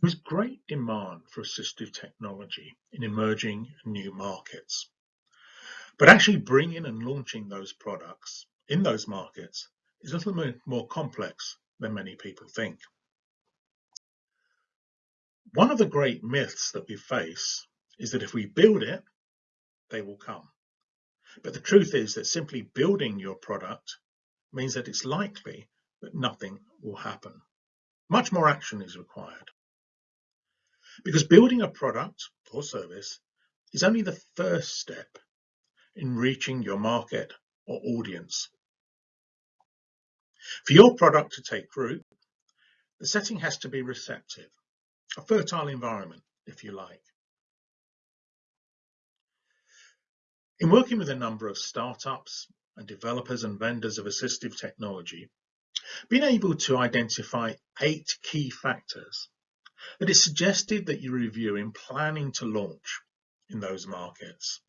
There is great demand for assistive technology in emerging new markets. But actually bringing and launching those products in those markets is a little bit more complex than many people think. One of the great myths that we face is that if we build it, they will come. But the truth is that simply building your product means that it's likely that nothing will happen. Much more action is required. Because building a product or service is only the first step in reaching your market or audience. For your product to take root, the setting has to be receptive, a fertile environment, if you like. In working with a number of startups and developers and vendors of assistive technology, being able to identify eight key factors that is suggested that you review in planning to launch in those markets.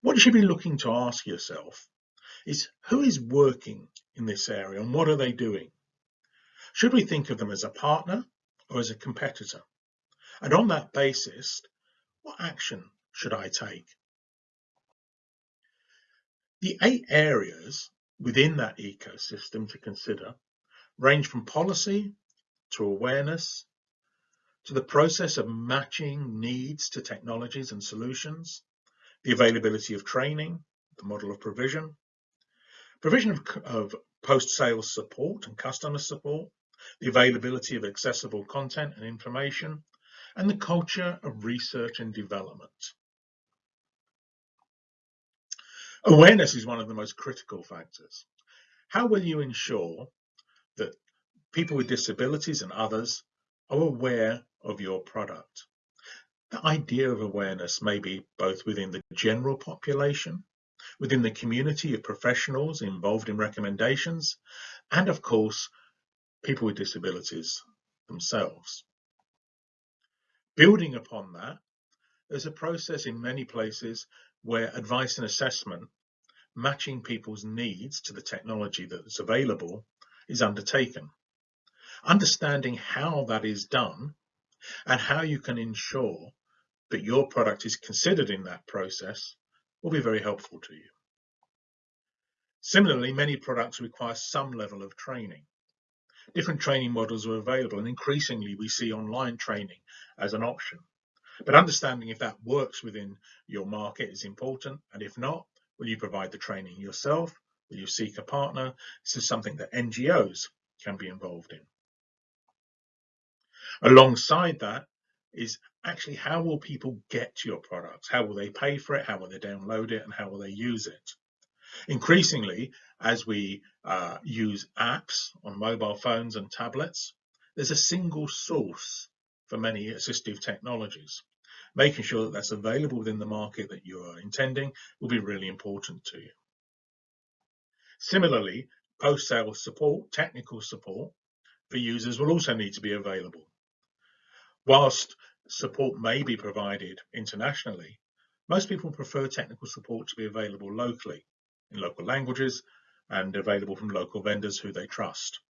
What you should be looking to ask yourself is who is working in this area and what are they doing? Should we think of them as a partner or as a competitor? And on that basis, what action should I take? The eight areas within that ecosystem to consider range from policy to awareness to the process of matching needs to technologies and solutions, the availability of training, the model of provision, provision of, of post-sales support and customer support, the availability of accessible content and information, and the culture of research and development. Awareness is one of the most critical factors. How will you ensure that people with disabilities and others are aware of your product? The idea of awareness may be both within the general population, within the community of professionals involved in recommendations, and of course, people with disabilities themselves. Building upon that, there's a process in many places where advice and assessment, matching people's needs to the technology that's available, is undertaken. Understanding how that is done and how you can ensure that your product is considered in that process will be very helpful to you. Similarly, many products require some level of training. Different training models are available and increasingly we see online training as an option. But understanding if that works within your market is important, and if not, will you provide the training yourself? Will you seek a partner? This is something that NGOs can be involved in. Alongside that is actually how will people get to your products? How will they pay for it? How will they download it? And how will they use it? Increasingly, as we uh, use apps on mobile phones and tablets, there's a single source for many assistive technologies making sure that that's available within the market that you are intending will be really important to you. Similarly, post-sale support, technical support for users will also need to be available. Whilst support may be provided internationally, most people prefer technical support to be available locally in local languages and available from local vendors who they trust.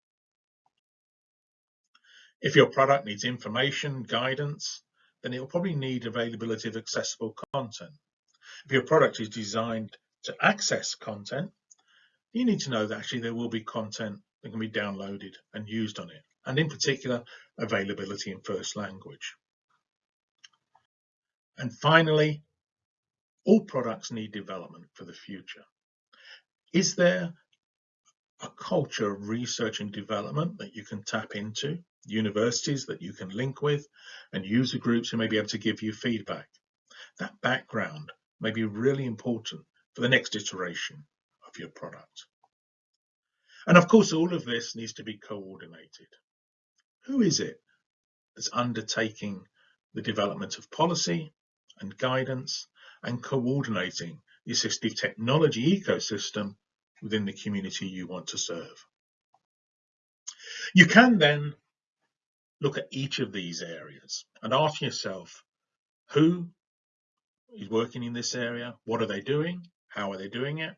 If your product needs information, guidance, then it will probably need availability of accessible content. If your product is designed to access content, you need to know that actually there will be content that can be downloaded and used on it, and in particular, availability in first language. And finally, all products need development for the future. Is there a culture of research and development that you can tap into universities that you can link with, and user groups who may be able to give you feedback. That background may be really important for the next iteration of your product. And of course, all of this needs to be coordinated. Who is it that's undertaking the development of policy and guidance and coordinating the assistive technology ecosystem within the community you want to serve? You can then look at each of these areas and ask yourself who is working in this area, what are they doing, how are they doing it,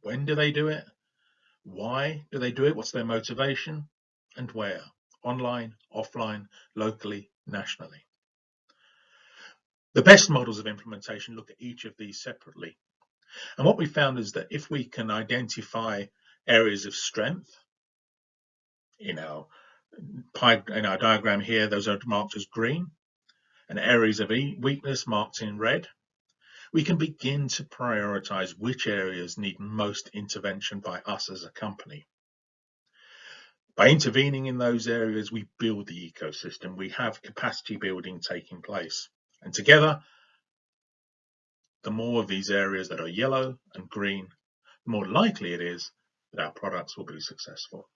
when do they do it, why do they do it, what's their motivation, and where, online, offline, locally, nationally. The best models of implementation look at each of these separately. And what we found is that if we can identify areas of strength in our pie, in our diagram here, those are marked as green, and areas of weakness marked in red, we can begin to prioritize which areas need most intervention by us as a company. By intervening in those areas, we build the ecosystem. We have capacity building taking place. And together, the more of these areas that are yellow and green, the more likely it is that our products will be successful.